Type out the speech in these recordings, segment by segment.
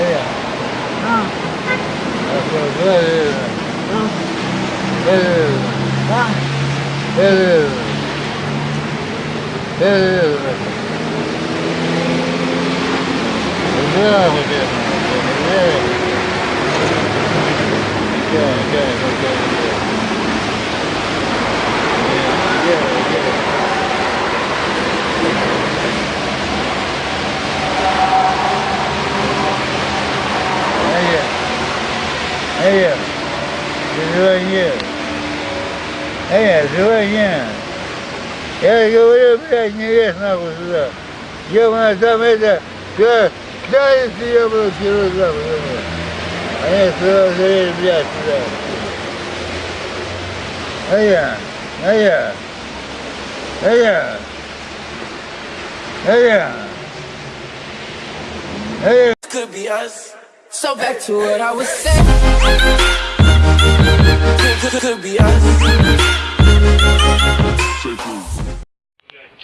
я. А, Да, да, да, да, да. да, да, да. Здравствуйте. Да, да, да, да, да. Да, да, да. Эй, эй, живой нет. Эй, живой нет. Я говорю, блядь, не лезь нахуй сюда. Я там это, да, да, если я буду герой нахуй. Они сразу залезли, блядь, сюда. А я, а я, а я, а я, а я. could be us. So back to what I was saying. Could, could, could be us.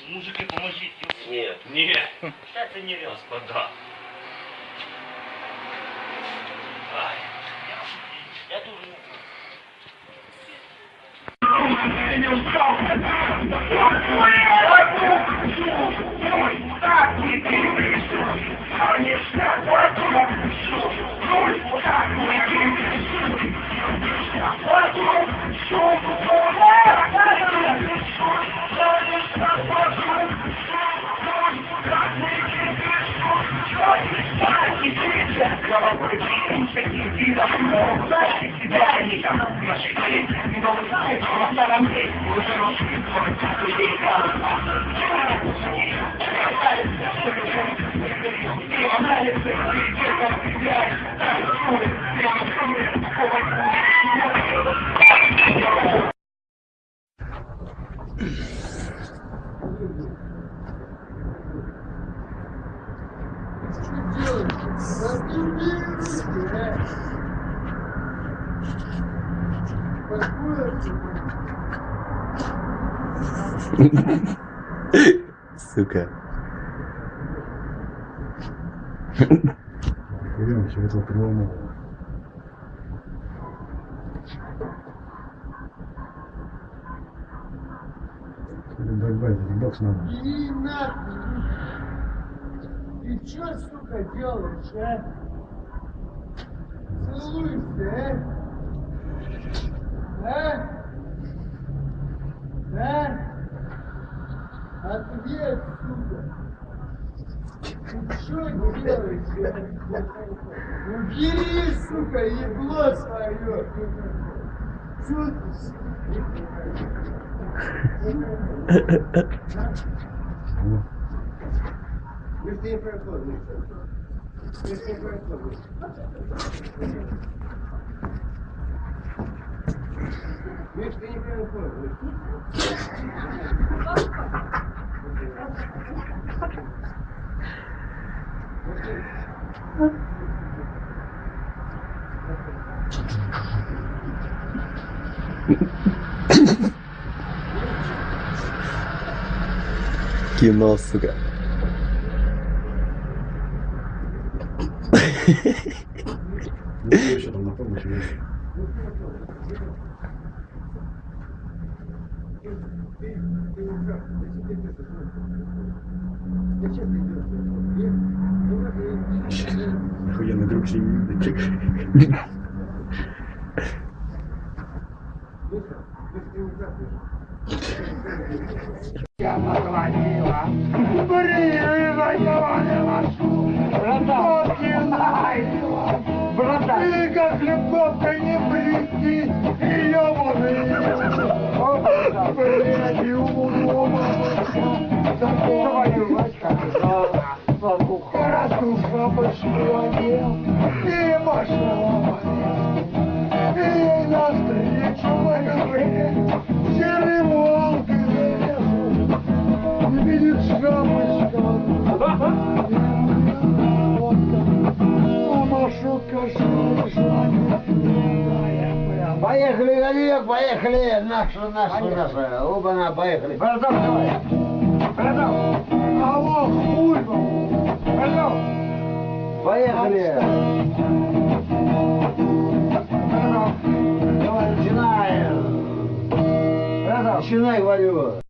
Мужики, поможите. Нет. Нет. Это не Господа. Ай, я думаю... Сука. Берем все это приломало. Бай-бай, бокс надо. Ты чё, сука, делаешь, а? Целуешься, а? А? Да? Ответ, сука. Ты чё делаешь, а? Убери, сука, ебло свое. Чё ты, сука? 15 for a foot. go. a cigarette. Что еще там на помощь есть? Охуенный любовка не прийти, ее Коротушка Поехали, Галек, поехали! Наша, наша, наша. Оба-на, поехали. Браток, давай. Браток. Алло, хуй. Алло. Поехали! Давай, начинаем! Начинай, говорю!